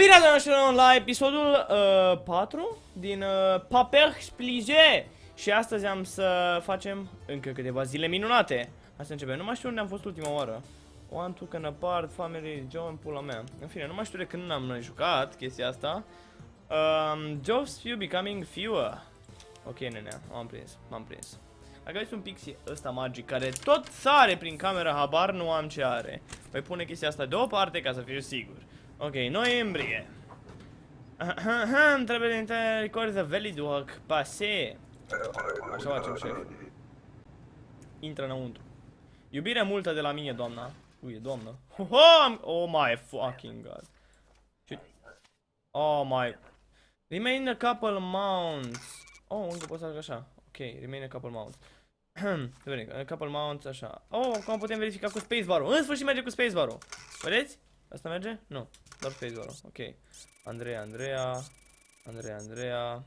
Bine ați venit la episodul uh, 4 din uh, Paper Splige Și astăzi am să facem încă câteva zile minunate. Hai să începem, nu mai știu unde am fost ultima oară. One, two, can apart, family, John, pula mea. În fine, nu mai știu de când am mai jucat chestia asta. Um, Jobs few becoming fewer. Ok, nene, m-am prins, m-am prins. Dacă aveți un pixie ăsta magic care tot sare prin camera, habar nu am ce are. Voi pune chestia asta deoparte ca să fiu sigur Ok, noiembrie. Trebuie să record the valid work pase. Așa facem, șef. Intră înăuntru. Iubire multă de la mine, doamna. Ui, doamnă. Oh, oh my fucking god. Oh my. Remain a couple mounts. Oh, încă pot să fac așa. Ok, remain a couple mounts. Vedem, a couple mounts, așa. Oh, cum putem verifica cu spacebar-ul? În sfârșit merge cu spacebar-ul. Vedeți? Asta merge? Nu. Doar spacebar Ok. Andreea, Andreea. Andreea, Andreea.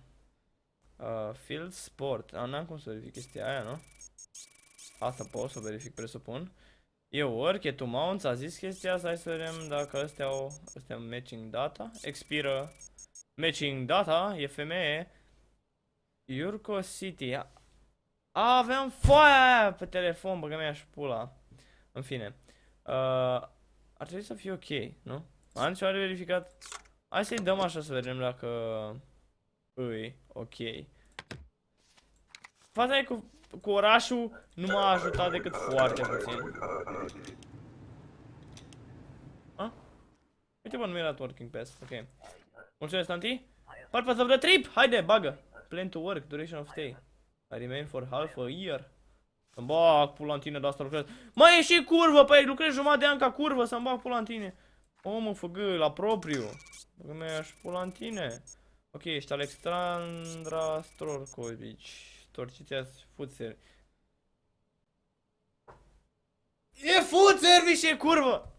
Uh, field Sport. Ah, n-am cum să verific chestia aia, nu? Asta pot să verific, presupun. E work, e to mounts, a zis chestia asta, hai să vedem dacă astea au, astea au matching data. Expiră matching data, e femeie. Yurko City. A, aveam foaia aia pe telefon, băgă mea și pula. În fine. Uh, ar trebui să fie ok, nu? Am ceva de verificat? Hai să-i dăm așa să vedem dacă îi ok. Faza e cu, cu orașul nu m-a ajutat decât foarte puțin. A? Uite bă, nu mi-a dat working pass, ok. Mulțumesc, tanti. Purpose of the trip! Haide, bagă! Plan to work, duration of stay. I remain for half a year. Să-mi bag pula în tine de asta lucrez. Mai e și curvă, păi lucrez jumătate de an ca curvă, să-mi bag pula în tine. O, mă, făgă, la propriu. Dacă mi-aș pula în tine. Ok, ești Alexandra Strorkovici. Torciția fuțeri. E fuțeri și e curvă!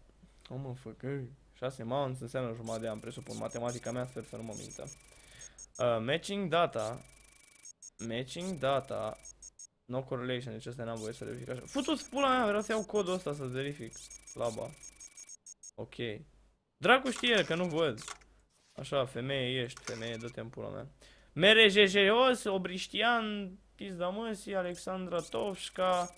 O, mă, făgă. 6 mounts înseamnă jumătate de an, presupun. Matematica mea sper să nu mă mintă. Uh, matching data. Matching data. No correlation, deci asta n-am voie să verific așa. Futu-ți pula mea, vreau să iau codul ăsta să verific. Laba. Ok. Dracu știe că nu văd. Așa, femeie ești, femeie, dă-te în pula mea. Mere Jejeios, Obriștian, Pizda Măsii, Alexandra Tovșca,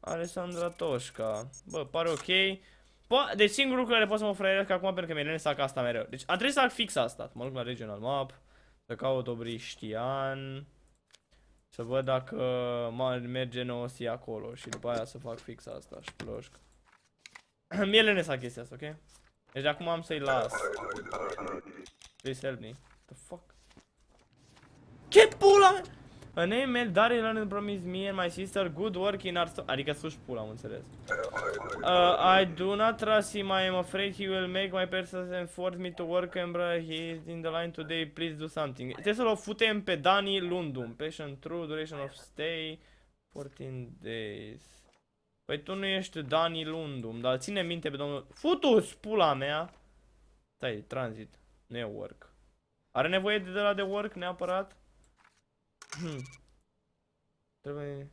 Alexandra Toșca. Bă, pare ok. Po deci singurul lucru care pot să mă fraieresc acum pentru că mi-e să fac asta mereu. Deci am trebuit să fac fix asta. Mă duc la regional map. Să caut Obriștian. Să văd dacă merge nosi acolo și după aia să fac fix asta și ploșc. Mie le sa chestia asta, ok? Deci acum am să-i las. Please help me. The fuck? Ce pula mea? A name mail Daryl Learn promise me and my sister good work in our Adică sus pula, am înțeles. Uh, I do not trust him, I am afraid he will make my person and force me to work and bro, he is in the line today, please do something. Trebuie să-l futem pe Dani Lundum. Patient true, duration of stay, 14 days. Păi tu nu ești Dani Lundum, dar ține minte pe domnul... Futus, pula mea! Stai, transit, nu e work. Are nevoie de, de la de work neapărat? Hmm. Trebuie...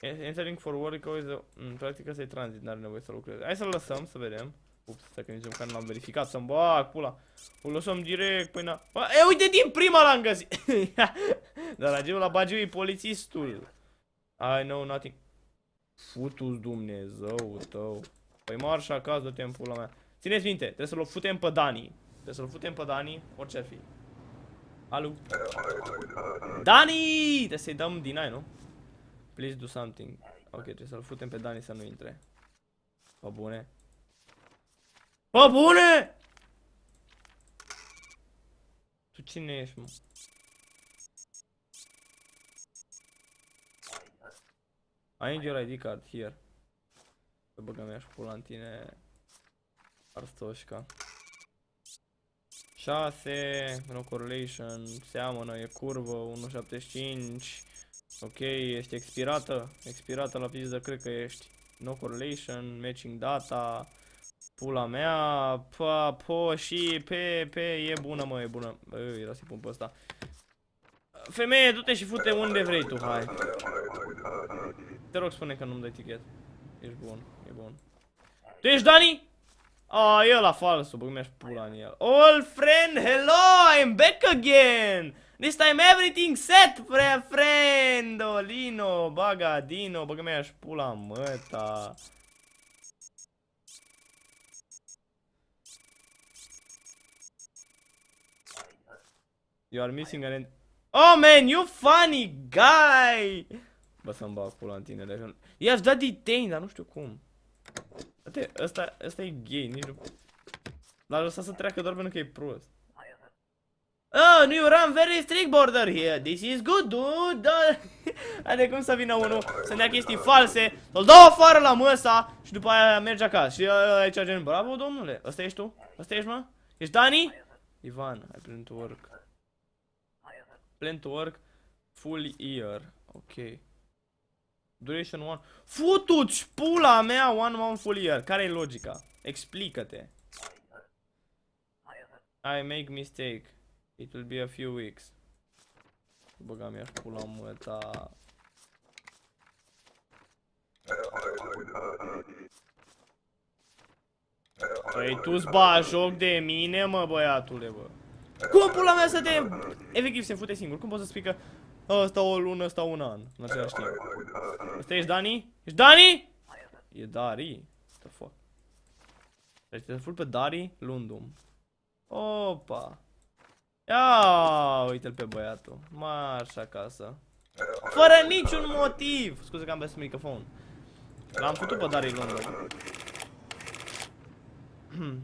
Entering for work always... Mm, practic asta e transit, n-are nevoie să lucreze. Hai să-l lăsăm, să vedem. Ups, stai că nici măcar nu l-am verificat, să-mi bag pula. O lăsăm direct, păi na... E, uite, din prima l-am găsit! Dar la la bagiu e polițistul. I know nothing. Futu-ți Dumnezeu tău. Păi marș acasă, dă-te în pula mea. Țineți minte, trebuie să-l futem pe Dani. Trebuie să-l futem pe Dani, orice ar fi. Alu. Dani! Trebuie să-i dăm deny, nu? Please do something. Ok, trebuie să-l futem pe Dani să nu intre. Pă bune. Pă bune! Tu cine ești, mă? I need your ID card here. Să băgăm ea și pula în tine. Arstoșca. 6, no correlation, seamănă, e curvă, 1.75. Ok, ești expirată, expirată la piză, cred că ești. No correlation, matching data, pula mea, pa, po, și, pe, pe, e bună mă, e bună. Bă, era să-i pun pe ăsta. Femeie, du-te și fute unde vrei tu, hai. Te rog, spune că nu-mi dai tichet. Ești bun, e bun. Tu ești Dani? Oh, e ăla falsul, bă, mi-aș pula în el. Old friend, hello, I'm back again. This time everything set, fre friend. Olino, baga, dino, bă, mi-aș pula măta. You are missing an... Oh, man, you funny guy! Bă, să-mi bag pula în tine, de I-aș da detain, dar nu știu cum. Uite, ăsta, ăsta e gay, nici nu... L-a lăsat să treacă doar pentru că e prost. Oh, nu, run very strict border here. This is good, dude. Are cum să vină unul să ne ia chestii false, să-l dau afară la măsa și după aia merge acasă. Și aici gen, bravo, domnule. Ăsta ești tu? Ăsta ești, mă? Ești Dani? Ivan, I plan to work. Plan to work full year. Ok. Duration 1. Futu-ți pula mea one month full year. Care e logica? Explică-te. I make mistake. It will be a few weeks. Băga mi-aș pula măta. Păi tu-ți ba joc de mine, mă, băiatule, bă. Cum pula mea să te... Efectiv se fute singur. Cum poți să spui că ăsta o lună, ăsta un an, în același timp? Ăsta ești Dani? Ești Dani? E Dari? What the fuck? Deci te ful pe Dari Lundum. Opa. Ia, uite-l pe băiatul. Marș șacasă. Fără niciun motiv. Scuze că am băiat microfon. L-am făcut pe Dari Lundum.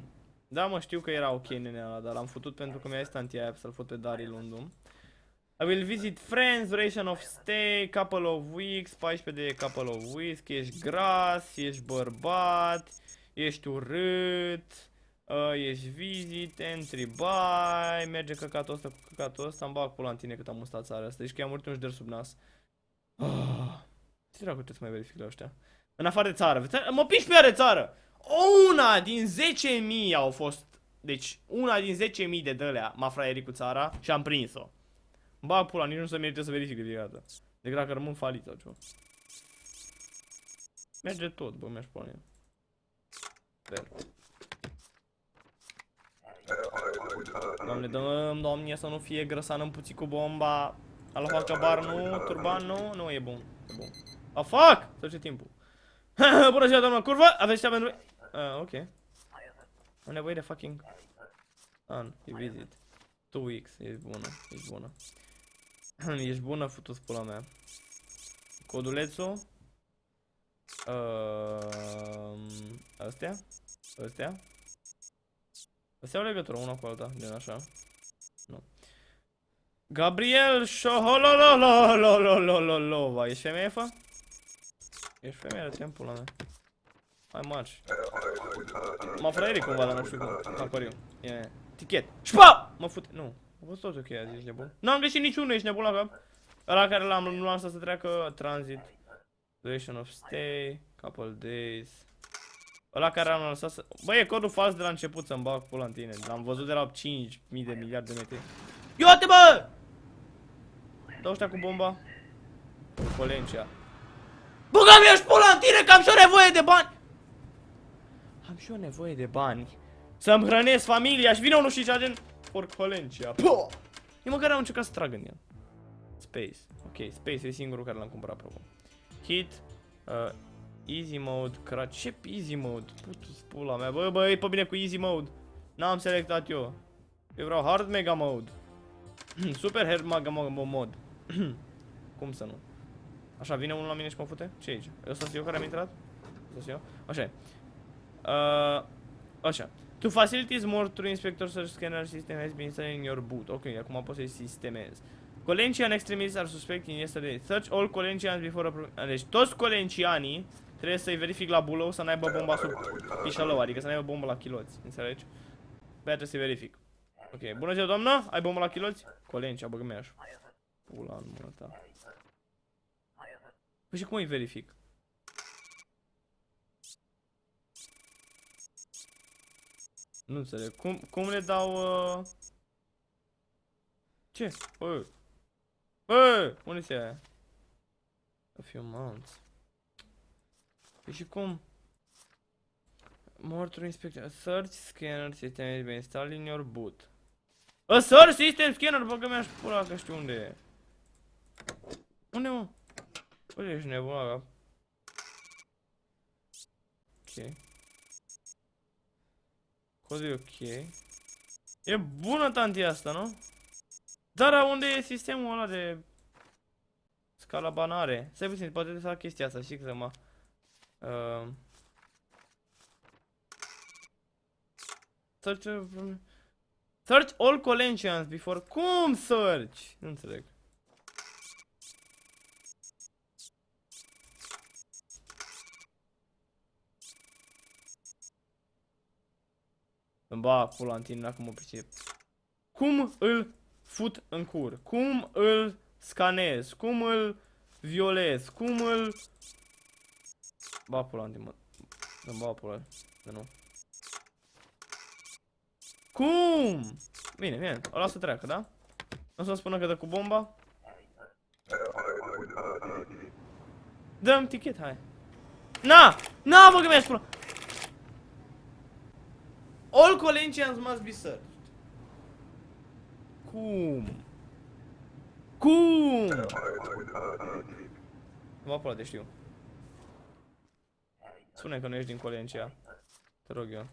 da, mă, știu că era ok nenea ăla, dar l-am făcut pentru că mi-a zis tantia aia să-l fut pe Dari Lundum. I will visit friends, duration of stay, couple of weeks, 14 de couple of weeks, ești gras, ești bărbat, ești urât, uh, ești visit, entry buy, merge căcatul ăsta cu căcatul ăsta, îmi bag pula în tine cât am mustat țara asta, deci că i-am murit un șder sub nas. Oh, ce dracu trebuie să mai verific la ăștia? În afară de țară, mă piși pe ea de țară! Una din 10.000 au fost, deci una din 10.000 de dălea m-a fraierit cu țara și am prins-o. Ba, pula, nici nu se merită să verific de fiecare dată. Decât dacă rămân falit sau ceva. Merge tot, bă, mi-aș pune. Sper. Doamne, dăm, doamne, să nu fie grăsan în puțin cu bomba. Alfa cabar nu, turban nu, nu e bun. E bun. A, oh, fuck! Să ce timpul. Bună ziua, doamnă, curvă! Aveți cea pentru... Uh, ok. Am nevoie de fucking... An, e visit. Two weeks, e bună, e bună. Ești bună, futu-ți pula mea. Codulețul. Uh, astea? Astea? Astea au legătură una cu alta, din așa. Nu. Gabriel Șohololololololololova. Ești femeie, fă? Ești femeie, de pula mea. Hai marci. M-a fraieri cumva, dar nu știu cum. Acoriu. E tichet. Șpa! Mă fute. Nu. A fost tot ok azi, ești nebun. N-am greșit niciunul, ești nebun la cap. Ăla care l-am nu l-am să treacă transit. Duration of stay, couple days. Ăla care l-am lăsat să... Bă, e codul fals de la început să-mi bag pula în tine. L-am văzut de la 5.000 de miliarde de metri. Ia-te, bă! Dau ăștia cu bomba. Colencia. Băga mi-aș pula în tine că am și o nevoie de bani! Am și o nevoie de bani. Să-mi hrănesc familia și vine unul și cea gen... Porcolencia. Eu măcar am încercat să trag în el. Space. Ok, Space e singurul care l-am cumpărat probabil. Hit. Uh, easy mode. Crash. Ce easy mode? Putu pula mea. Bă, bă, e pe bine cu easy mode. N-am selectat eu. Eu vreau hard mega mode. Super hard mega mode. Cum să nu? Așa, vine unul la mine și mă fute? Ce aici? Ăsta sunt eu care am intrat? Ăsta sunt eu? Așa e. Uh, așa. To facilities more true inspector search scanner system has been installed in your boot. Ok, acum poți să-i sistemezi. Colencian extremists are suspect in yesterday. Search all Colencians before approving. Deci toți Colencianii trebuie să-i verific la bulou să n-aibă bomba sub pișalău, adică să n-aibă bomba la chiloți. Înțelegi? Băia trebuie să-i verific. Ok, bună ziua doamnă, ai bomba la chiloți? Colencia, băgă mi Pula în mână ta. Păi și cum îi verific? Nu înțeleg. Cum, cum le dau... Uh... Ce? Bă! Bă! Unde se aia? A few months. Păi și cum? More to inspect. A search scanner system has been installed in your boot. A search system scanner, bă, mi-aș pula că știu unde e. Unde, mă? Unde ești nebun, la cap? Ok. Codul e ok. E bună tanti asta, nu? Dar unde e sistemul ăla de scalabanare? Stai puțin, poate să fac chestia asta, știi că mă... Uh, search, search all collections before... Cum search? Nu înțeleg. Îmi ba pula în tine dacă mă pricep. Cum îl fut în cur? Cum îl scanez? Cum îl violez? Cum îl... Ba pula în tine, mă. Îmi ba pula. De nu. Cum? Bine, bine. O las să treacă, da? Nu să-mi spună că dă cu bomba? Dăm tichet, hai. Na! Na, bă, că mi-aș pula! All Colentians must be searched. Cum? Cum? Mă pula de știu. Spune că nu ești din Colencia. Te rog eu.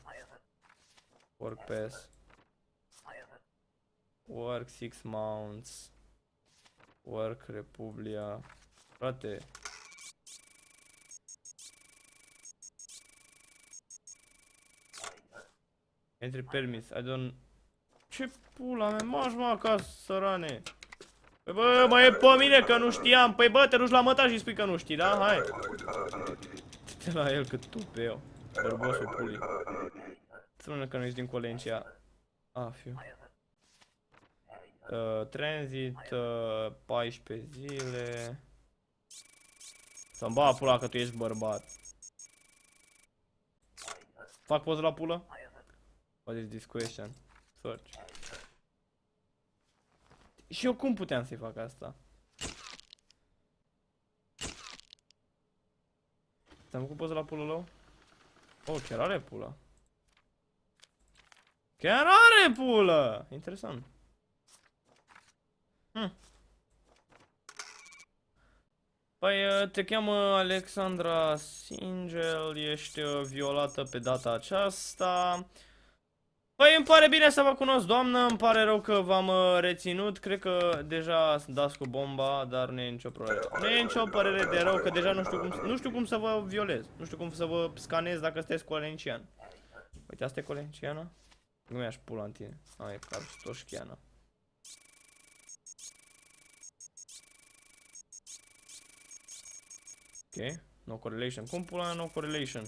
Work pass. Work six mounts. Work Republia. Frate. Entry permis. I don't... Ce pula mea? Maș mă acasă, sărane. Păi bă, mă e pe mine că nu știam. Păi bă, te duci la măta și spui că nu știi, da? Hai. Te la el cât tu pe eu. Bărbosul pulii. Spune că nu ești din Colencia. A, fiu. Uh, transit, uh, 14 zile. Să-mi ba pula că tu ești bărbat. Fac poză la pulă? What is this question? Search. Și eu cum puteam să-i fac asta? Ți-am făcut poză la pulă lău? Oh, chiar are pulă. Chiar are pulă! Interesant. Hm. Păi te cheamă Alexandra Singel, ești uh, violată pe data aceasta. Păi îmi pare bine să vă cunosc, doamnă, îmi pare rău că v-am uh, reținut, cred că deja dați cu bomba, dar nu e nicio problemă. Nu e nicio părere de rău, că deja nu știu cum, nu știu cum să vă violez, nu știu cum să vă scanez dacă sunteți colencian. Uite, asta e colenciană? Nu mi-aș pula în tine. A, e carstoșchiană. Ok, no correlation. Cum pula no correlation?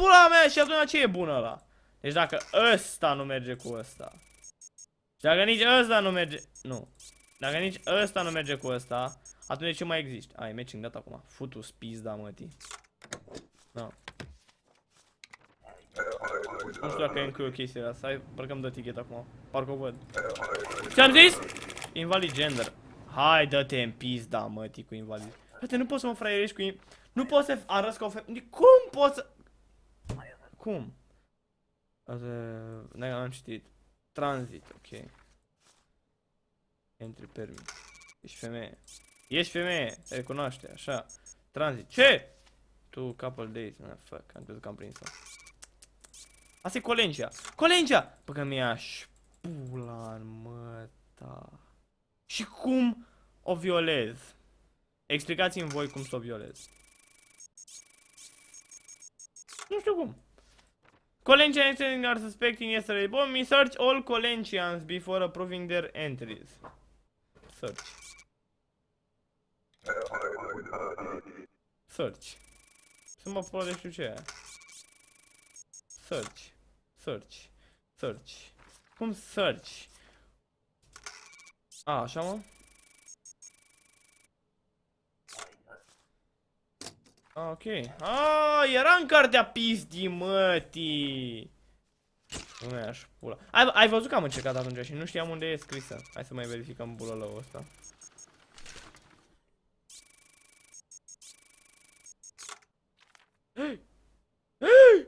Pula mea și atunci ce e bună la? Deci dacă ăsta nu merge cu ăsta. Și dacă nici ăsta nu merge... Nu. Dacă nici ăsta nu merge cu ăsta, atunci ce mai există? Ai, matching dat acum. Futus pizda, mătii. Da. Nu știu dacă e încă o chestie asta. Hai, parcă îmi dă ticket acum. Parcă o văd. Ce-am zis? Invalid gender. Hai, dă-te în pizda, mătii, cu invalid. Frate, nu poți să mă fraierești cu... Nu poți să arăți ca o femeie. Cum poți să... Cum? Nu am citit. Transit, ok. Entry permit. Ești femeie. Ești femeie, te recunoaște, așa. Transit. Ce? Tu couple days, man, fuck, am crezut că am prins-o. Asta e Colencia. Colencia! Bă, că mi-aș pula în măta. Și cum o violez? Explicați-mi voi cum să o violez. Nu știu cum. Colencians are suspecting yesterday bomb. We search all Colencians before approving their entries. Search. Search. Să mă pula de știu ce e. Search. Search. Search. Cum search? A, așa mă? Ok. Ah, era în cartea pizdii, mătii. Nu mi-aș pula. Ai, ai văzut că am încercat atunci și nu știam unde e scrisă. Hai să mai verificăm bulălăul ăsta.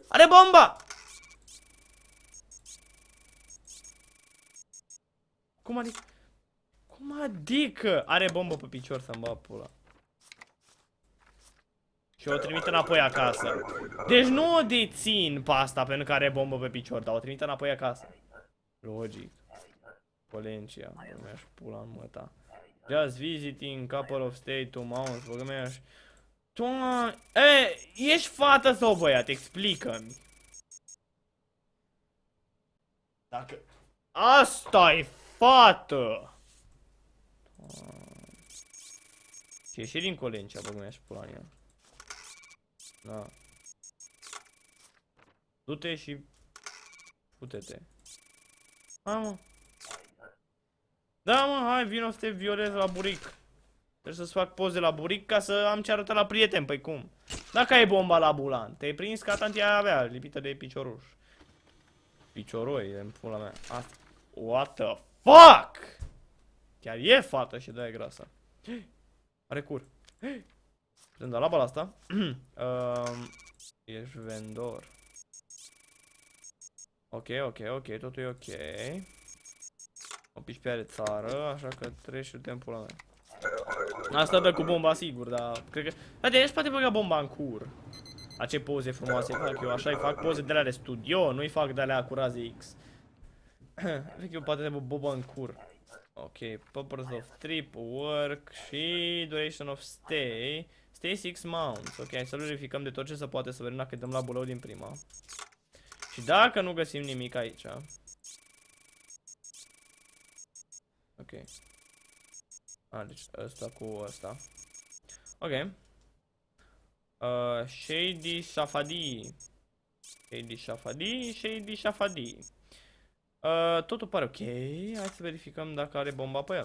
Are bomba! Cum adică? Cum adică? Are bombă pe picior să-mi bag pula. Și o trimit înapoi acasă. Deci nu o dețin pe asta pentru că are bombă pe picior, dar o trimit înapoi acasă. Logic. Polencia, mi-aș pula în măta. Just visiting couple of stay two months, bă, mi-aș... Doamne... E, ești fată sau băiat? Explică-mi. Dacă... asta e fată! Și și din Colencea, bă, mi-aș pula în ea. Da. Du-te și... Pute-te. Hai, mă. Da, mă, hai, vino să te violez la buric. Trebuie să-ți fac poze la buric ca să am ce arăta la prieten, păi cum? Dacă ai bomba la bulan, te-ai prins ca tantia avea, lipită de picioruș. Picioroi, în pula mea. Asta. What the fuck? Chiar e fată și de-aia grasă. Are cur. Putem da la bala asta. um, ești vendor. Ok, ok, ok, totul e ok. O piși pe are țară, așa că treci și timpul la mea. Asta dă cu bomba sigur, dar cred că... Frate, ești poate băga bomba în cur. La ce poze frumoase fac eu, așa îi fac poze de la de studio, nu-i fac de alea cu raze X. Cred că eu poate trebuie bomba în cur. Ok, purpose of trip, work și duration of stay. Stay 6 months. Ok, hai să verificăm de tot ce se poate să vedem dacă dăm la bulău din prima. Și dacă nu găsim nimic aici. Ok. A, deci ăsta cu ăsta. Ok. Uh, Shady Shafadi. Shady Shafadi, Shady Shafadi. Uh, totul pare ok. Hai să verificăm dacă are bomba pe el.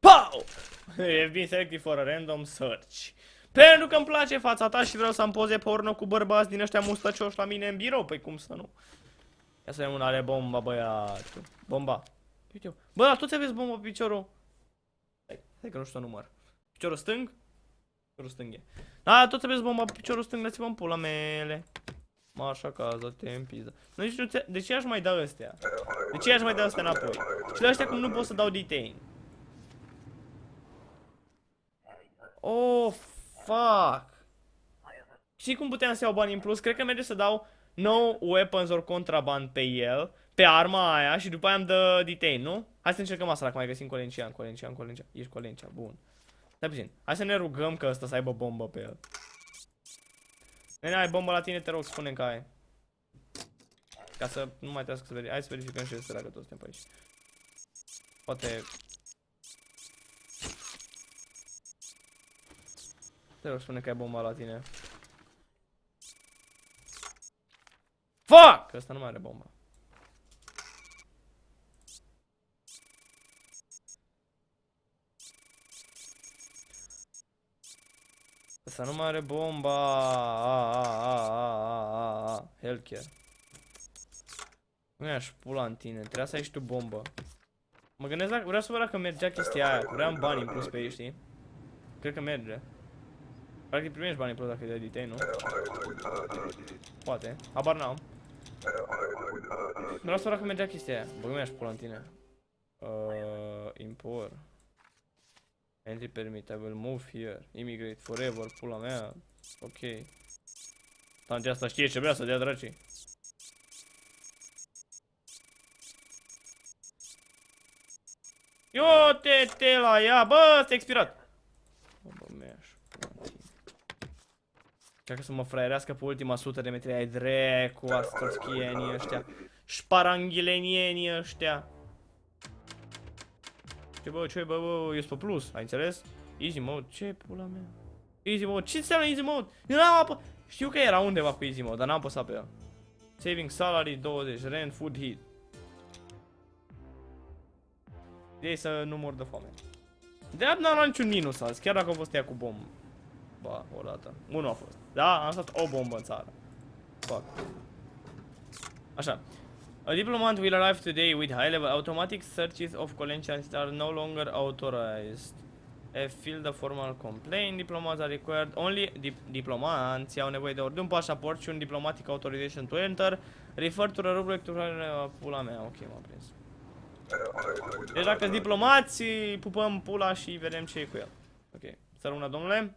Pow! You've been selected for a random search. Pentru că îmi place fața ta și vreau să am poze porno cu bărbați din ăștia mustăcioși la mine în birou. Păi cum să nu? Ia să vedem un are bomba, băiatul. Bomba. Uite Bă, dar toți aveți bomba pe piciorul. Stai, stai că nu știu număr. Piciorul stâng? Piciorul stâng e. Da, toți aveți bomba pe piciorul stâng, dați-vă în pula mele. Mă, așa ca te în pizda. Nu știu de ce aș mai da ăstea? De ce aș mai da ăstea înapoi? Și de ăștia cum nu pot să dau detain. Oh, fuck. Și cum puteam să iau bani în plus? Cred că merge să dau no weapons or contraband pe el, pe arma aia și după aia îmi dă detain, nu? Hai să încercăm asta dacă mai găsim colencian, colencian, colencian. Ești colencia, bun. Stai puțin. Hai să ne rugăm că ăsta să aibă bombă pe el. Nene, ai bombă la tine, te rog, spune că ai. Ca să nu mai trebuie să verificăm. Hai să verificăm și ăsta dacă toți suntem pe aici. Poate... Te rog, spune că ai bomba la tine. Fuck! Că ăsta nu mai are bomba. Ăsta nu mai are bomba. A, a, a, a, a, a. Healthcare. Nu i-aș pula în tine, trebuia să ai și tu bombă. Mă gândesc dacă, vreau să văd dacă mergea chestia aia, vreau bani în plus pe ei, știi? Cred că merge. Practic primești bani în plus dacă îi dai nu? Poate, habar n-am. Vreau să văd dacă mergea chestia aia. Bă, mi-aș pula în tine. Uh, import. Entry permit, I will move here. Immigrate forever, pula mea. Ok. Tantea asta știe ce vrea să dea dracii. Eu te, te la ea, bă, ăsta expirat. Bă, mi-aș Încearcă să mă fraierească pe ultima sută de metri ai drecu, astorchienii ăștia. Șparanghilenienii ăștia. Ce bă, ce bă, bă, ești pe plus, ai înțeles? Easy mode, ce pula mea? Easy mode, ce înseamnă easy mode? Eu n-am apă... Știu că era undeva cu easy mode, dar n-am apăsat pe el. Saving salary 20, rent, food heat. Ei să nu mor de foame. De n-am luat niciun minus azi, chiar dacă a fost ea cu bombă. Ba, o dată. Unul a fost. Da, am stat o bombă în țară. Fuck. Așa. A diplomat will arrive today with high-level automatic searches of collections are no longer authorized. A field of formal complaint, diplomats are required, only dip diplomanții au nevoie de ori de un pașaport și un diplomatic authorization to enter, refer to the rubric to pula mea, ok, m-am prins. Deci dacă diplomați, pupăm pula și vedem ce e cu el. Ok, să rămână domnule,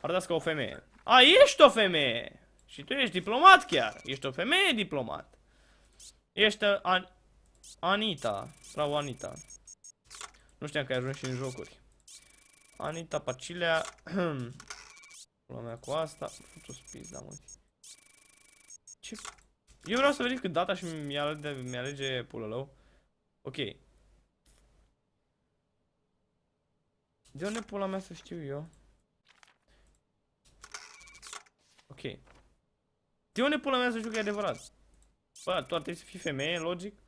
arătați ca o femeie. A, ești o femeie! Și tu ești diplomat chiar, ești o femeie diplomat. Ești uh, An Anita, bravo Anita. Nu știam că ai ajuns și în jocuri. Anita Pacilea. Pula mea cu asta. Fut-o spis, da, mă. Ce? Eu vreau să verific data și mi-alege mi alege pulălău. Ok. De unde pula mea să știu eu? Ok. De unde pula mea să știu că e adevărat? Bă, tu ar trebui să fii femeie, logic?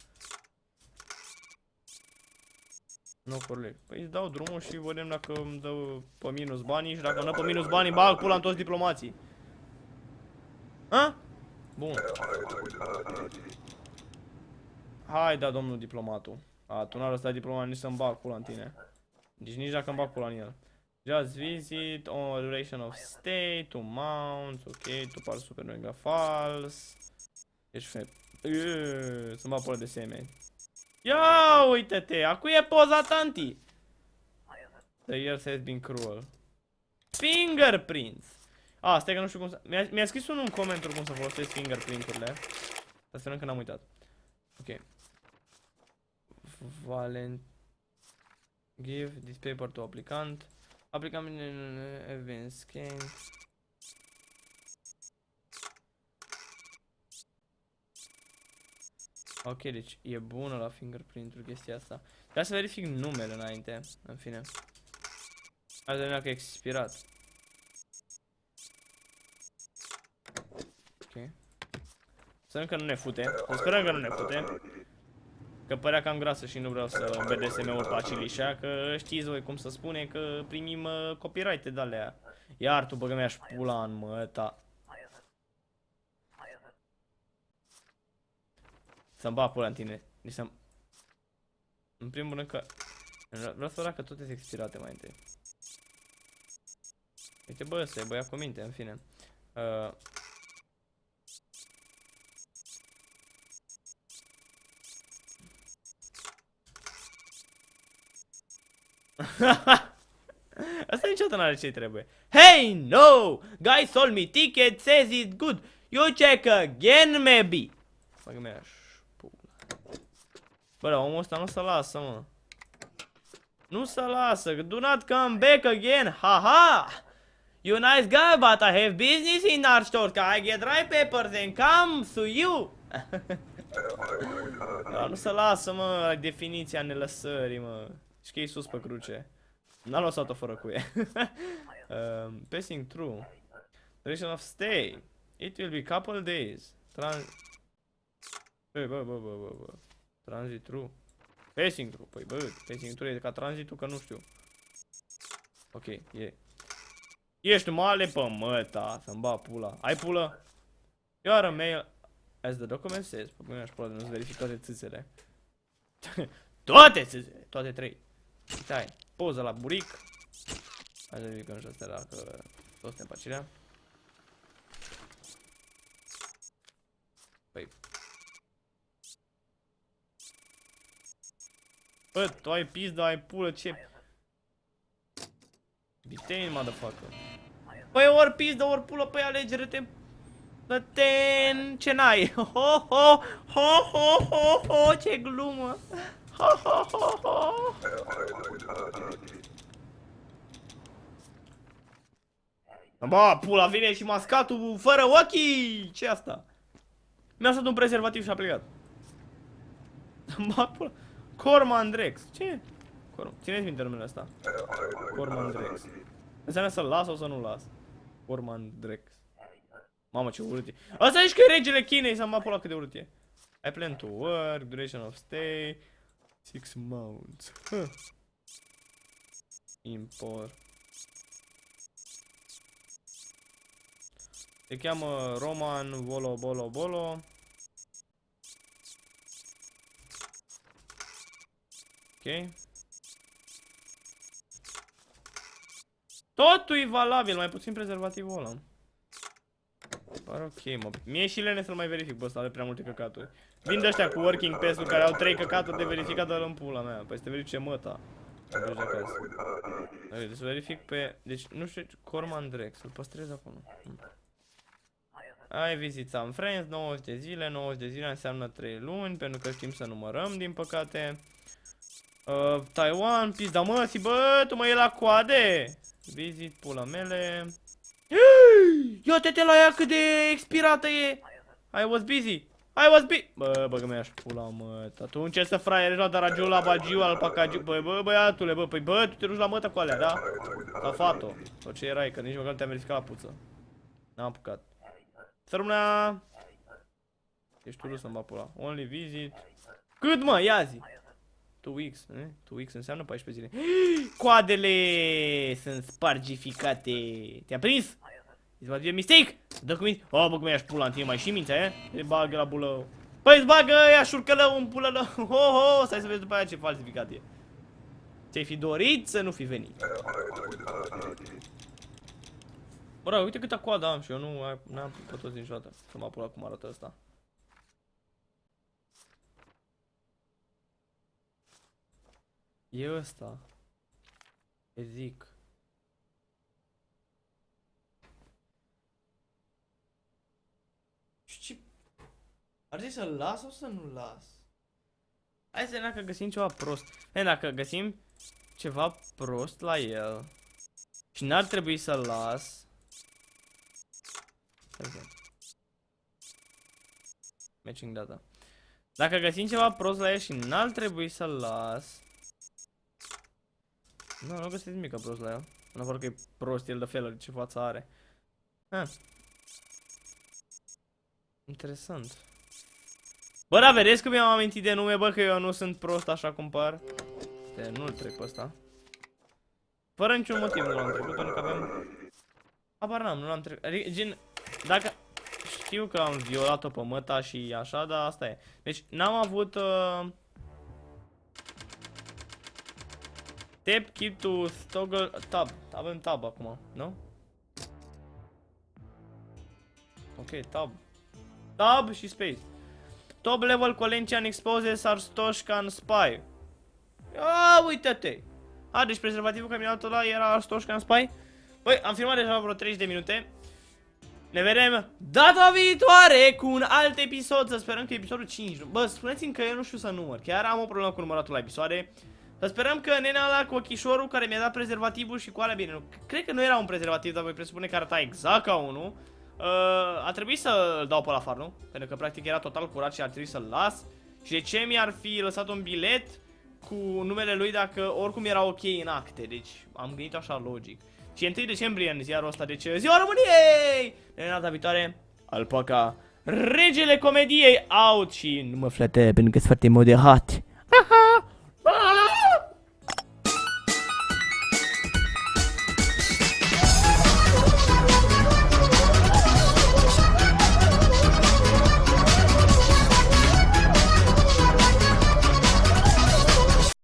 Nu, corect. Păi îți dau drumul și vedem dacă îmi dă pe minus banii și dacă nu pe minus banii, bag pula în toți diplomații. Ha? Bun. Hai, da, domnul diplomatul. A, tu n-ar ăsta diplomat nici să-mi bag pula în tine. Deci nici dacă îmi bag pula în el. Just visit, on duration of stay, two mounts, ok, tu pari super mega false. Ești fe... Să-mi bag pula de semeni. Ia uite-te, acu e poza tanti. The years has been cruel. Fingerprints. A, stai că nu știu cum să... Mi-a mi scris unul în comenturi cum să folosesc fingerprint-urile. Dar sperăm că n-am uitat. Ok. Valent... Give this paper to applicant. Applicant event scan. Ok, deci e bună la fingerprint-ul chestia asta. Trebuie să verific numele înainte, în fine. Hai să vedem că e expirat. Ok. Sperăm că nu ne fute. Să sperăm că nu ne fute. Că părea cam grasă și nu vreau să BDSM-uri pe acilișa, că știți voi cum să spune că primim uh, copyright-e de alea. Iar tu băgă mi-aș pula în măta. Să-mi bag pula în tine. Nici să În primul rând că... Vreau să că toate sunt expirate mai întâi. Uite bă, să băia cu minte, în fine. Uh... Asta niciodată n-are ce trebuie. Hey, no! Guy sold me ticket, says it's good. You check again, maybe. Băgă mea Bă, dar omul ăsta nu se lasă, mă. Nu se lasă. Do not come back again. Ha ha! You nice guy, but I have business in our store. Can I get dry papers and come to you? da, nu se lasă, mă, definiția nelăsării, mă. Și că e sus pe cruce. N-a lăsat-o fără cuie. um, passing through. Duration of stay. It will be couple days. Trans... Bă, bă, bă, bă, bă, bă. Transit true. Passing through. Păi bă, passing through e ca transitul că nu știu. Ok, e. Ești male pe măta, să-mi ba pula. Ai pulă? Iar a mail as the document says. Păi mi-aș pula de nu-ți verific toate țâțele. toate țâțele, toate trei. Stai, poză la buric. Hai să verificăm și astea dacă toți suntem pe Bă, tu ai pizda, ai pulă, ce? Detain, motherfucker. Păi ori pizda, ori pulă, păi alegere-te. Dă-ten, ce n-ai? Ho, ho, ho, ho, ho, ho, ce glumă. Ho, ho, ho, ho. Bă, pula, vine și mascatul fără ochii! ce asta? Mi-a stat un prezervativ și a plecat. Bă, pula. Cormandrex. Ce? Corm... Țineți minte numele ăsta. Cormandrex. Înseamnă să-l las sau să nu las? Cormandrex. Mamă, ce urât e. Asta ești că e regele Chinei, să mă la cât de urât e. I plan to work, duration of stay, six months. Huh. Import. Se cheamă Roman Volo Bolo Bolo. Ok. Totul e valabil, mai puțin prezervativul ăla. Pare ok, mă. Mie și lene să-l mai verific, bă, ăsta are prea multe căcaturi. Vin de ăștia cu working pass-uri care au 3 căcaturi de verificat, dar în pula mea. Păi să te verifice măta. Să mergi acasă. Uite, să verific pe... Deci, nu știu, Corman Drex, să-l păstrez acolo. Hmm. Ai visit some friends, 90 de zile, 90 de zile înseamnă 3 luni, pentru că știm să numărăm, din păcate. Uh, Taiwan, pizda măsii, bă, tu mă e la coade. Visit, pula mele. Ia te la ea cât de expirată e. I was busy. I was busy. Bă, bă, că mi-aș pula, mă. Atunci ce să fraiere, dar ragiu la bagiu, al pacagiu. Bă, bă, băiatule, bă, păi bă, tu te duci la mătă cu alea, da? La fato. Sau ce erai, că nici măcar nu te-am verificat la puță. N-am apucat. Să rămânea... Ești tu să-mi pula. Only visit. Cât mă, ia zi. 2 weeks, eh? 2 weeks înseamnă 14 zile. Coadele sunt spargificate. Te-am prins? Îți va fi mistake? Dă cu minți. Oh, bă, cum i-aș pula în tine, mai și minți, eh? Te bagă la bulă. Păi îți bagă ea șurcălău în pulă lău. Ho, ho, stai să vezi după aia ce falsificat e. Ți-ai fi dorit să nu fi venit. Bă, uite câtă coadă am și eu nu n-am putut niciodată să mă apura cum arată asta. E ăsta. E zic. Și ce... Ar trebui să-l las sau să nu las? Hai să vedem dacă găsim ceva prost. E, dacă găsim ceva prost la el și n-ar trebui să-l las. Matching data. Dacă găsim ceva prost la el și n-ar trebui să-l las. Nu, nu găsesc nimic prost la el. În afară că e prost el de fel, ce față are. Ah. Interesant. Bă, da, vedeți că mi-am amintit de nume, bă, că eu nu sunt prost așa cum par. De, nu-l trec pe ăsta. Fără niciun motiv nu l-am trecut, pentru că avem... Apar n-am, nu l-am trecut. Adică, gen, dacă... Știu că am violat-o pe măta și așa, dar asta e. Deci, n-am avut... Uh... Tap, keep to toggle tab. Avem tab acum, nu? Ok, tab. Tab și space. Top level Colentian exposes Arstoșcan Spy. A, uite-te. A, deci prezervativul caminatul ăla era Arstoșcan Spy? Băi, am filmat deja vreo 30 de minute. Ne vedem data viitoare cu un alt episod, să sperăm că episodul 5. Bă, spuneți-mi că eu nu știu să număr, chiar am o problemă cu număratul la episoade. Să sperăm că nenea ăla cu ochișorul care mi-a dat prezervativul și cu alea bine, nu, cred că nu era un prezervativ, dar voi presupune că arăta exact ca unul. Uh, a trebuit să-l dau pe la far, nu? Pentru că practic era total curat și ar trebui să-l las. Și de ce mi-ar fi lăsat un bilet cu numele lui dacă oricum era ok în acte? Deci am gândit așa logic. Și 1 decembrie în ziarul ăsta, deci ziua României! De data viitoare, alpaca, regele comediei out și nu mă flete pentru că sunt foarte moderat. Haha!